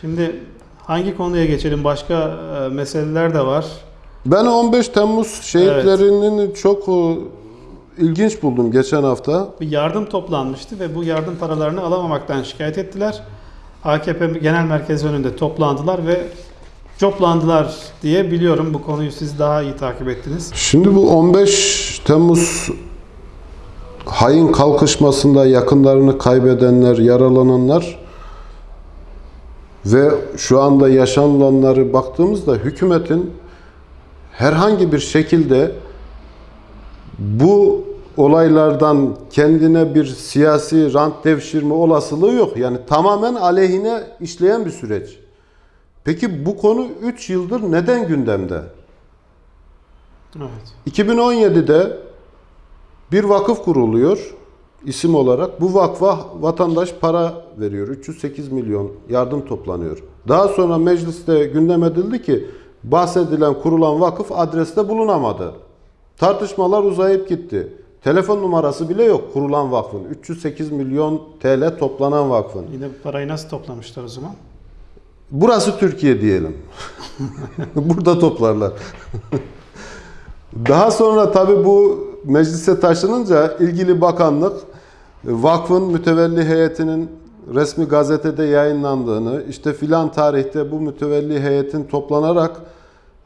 Şimdi hangi konuya geçelim? Başka e, meseleler de var. Ben 15 Temmuz şehitlerinin çok e, ilginç buldum geçen hafta. Bir yardım toplanmıştı ve bu yardım paralarını alamamaktan şikayet ettiler. AKP Genel Merkezi önünde toplandılar ve coplandılar diye biliyorum. Bu konuyu siz daha iyi takip ettiniz. Şimdi bu 15 Temmuz hain kalkışmasında yakınlarını kaybedenler, yaralananlar ve şu anda yaşanılanları baktığımızda hükümetin herhangi bir şekilde bu olaylardan kendine bir siyasi rant devşirme olasılığı yok. Yani tamamen aleyhine işleyen bir süreç. Peki bu konu 3 yıldır neden gündemde? Evet. 2017'de bir vakıf kuruluyor isim olarak. Bu vakfa vatandaş para veriyor. 308 milyon yardım toplanıyor. Daha sonra mecliste gündem edildi ki bahsedilen kurulan vakıf adreste bulunamadı. Tartışmalar uzayıp gitti. Telefon numarası bile yok kurulan vakfın. 308 milyon TL toplanan vakfın. Yine bu parayı nasıl toplamışlar o zaman? Burası Türkiye diyelim. Burada toplarlar. Daha sonra tabii bu meclise taşınınca ilgili bakanlık vakfın mütevelli heyetinin resmi gazetede yayınlandığını, işte filan tarihte bu mütevelli heyetin toplanarak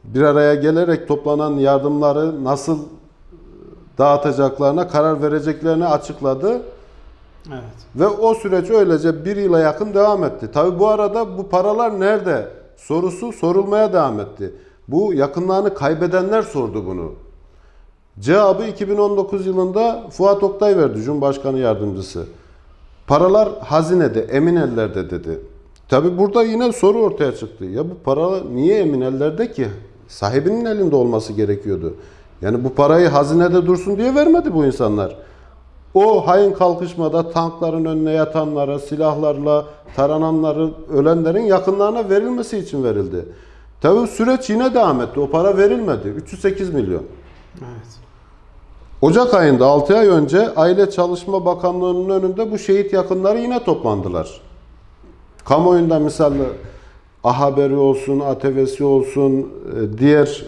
bir araya gelerek toplanan yardımları nasıl dağıtacaklarına karar vereceklerini açıkladı. Evet. Ve o süreç öylece bir yıla yakın devam etti. Tabi bu arada bu paralar nerede sorusu sorulmaya devam etti. Bu yakınlarını kaybedenler sordu bunu. Cevabı 2019 yılında Fuat Oktay verdi Cumhurbaşkanı Yardımcısı. Paralar hazinede, emin ellerde dedi. Tabi burada yine soru ortaya çıktı. Ya bu para niye emin ellerde ki? Sahibinin elinde olması gerekiyordu. Yani bu parayı hazinede dursun diye vermedi bu insanlar. O hain kalkışmada tankların önüne yatanlara, silahlarla tarananların, ölenlerin yakınlarına verilmesi için verildi. Tabi süreç yine devam etti. O para verilmedi. 308 milyon. Evet. Ocak ayında 6 ay önce Aile Çalışma Bakanlığı'nın önünde bu şehit yakınları yine toplandılar. Kamuoyunda misal A Haberi olsun, ATV'si olsun, e, diğer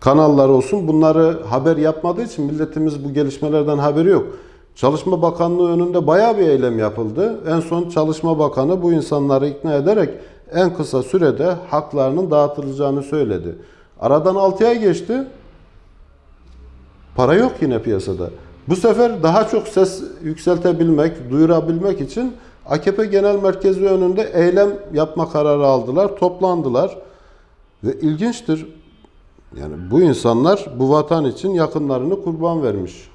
kanallar olsun bunları haber yapmadığı için milletimiz bu gelişmelerden haberi yok. Çalışma Bakanlığı önünde bayağı bir eylem yapıldı. En son Çalışma Bakanı bu insanları ikna ederek en kısa sürede haklarının dağıtılacağını söyledi. Aradan 6 ay geçti. Para yok yine piyasada. Bu sefer daha çok ses yükseltebilmek, duyurabilmek için AKP Genel Merkezi önünde eylem yapma kararı aldılar, toplandılar. Ve ilginçtir, yani bu insanlar bu vatan için yakınlarını kurban vermiş.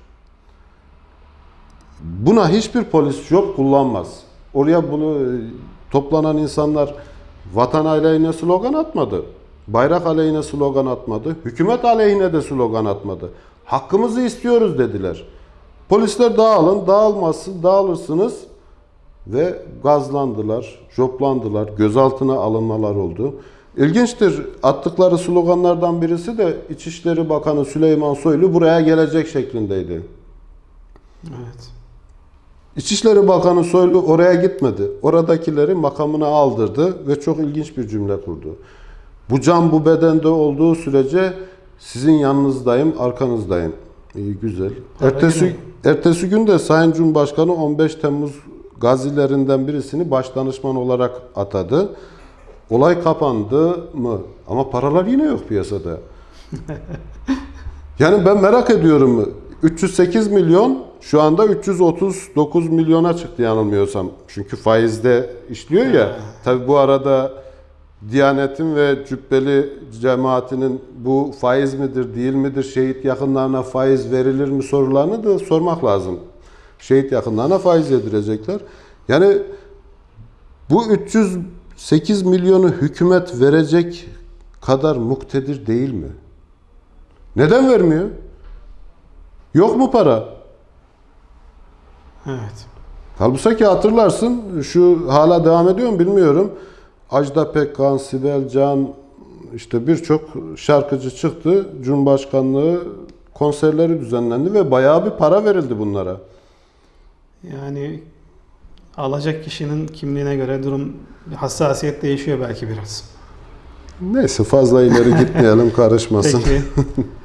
Buna hiçbir polis yok kullanmaz. Oraya bunu e, toplanan insanlar vatan aleyhine slogan atmadı. Bayrak aleyhine slogan atmadı. Hükümet aleyhine de slogan atmadı. Hakkımızı istiyoruz dediler. Polisler dağılın, dağılmazsın, dağılırsınız ve gazlandılar, joplandılar, gözaltına alınmalar oldu. İlginçtir attıkları sloganlardan birisi de İçişleri Bakanı Süleyman Soylu buraya gelecek şeklindeydi. Evet. İçişleri Bakanı Soylu oraya gitmedi. Oradakileri makamına aldırdı ve çok ilginç bir cümle kurdu. Bu can bu bedende olduğu sürece sizin yanınızdayım, arkanızdayım. İyi güzel. Ertesi, ertesi gün de Sayın Cumhurbaşkanı 15 Temmuz gazilerinden birisini baş danışman olarak atadı. Olay kapandı mı? Ama paralar yine yok piyasada. Yani ben merak ediyorum. 308 milyon şu anda 339 milyona çıktı yanılmıyorsam. Çünkü faizde işliyor ya. Tabi bu arada Diyanet'in ve Cübbeli cemaatinin bu faiz midir değil midir, şehit yakınlarına faiz verilir mi sorularını da sormak lazım. Şehit yakınlarına faiz yedirecekler. Yani bu 308 milyonu hükümet verecek kadar muktedir değil mi? Neden vermiyor? Yok mu para? Evet. Halbuki hatırlarsın şu hala devam ediyor mu bilmiyorum. Ajda Pekkan, Sibel Can işte birçok şarkıcı çıktı. Cumhurbaşkanlığı konserleri düzenlendi ve bayağı bir para verildi bunlara. Yani alacak kişinin kimliğine göre durum hassasiyet değişiyor belki biraz. Neyse fazla ileri gitmeyelim karışmasın. Peki.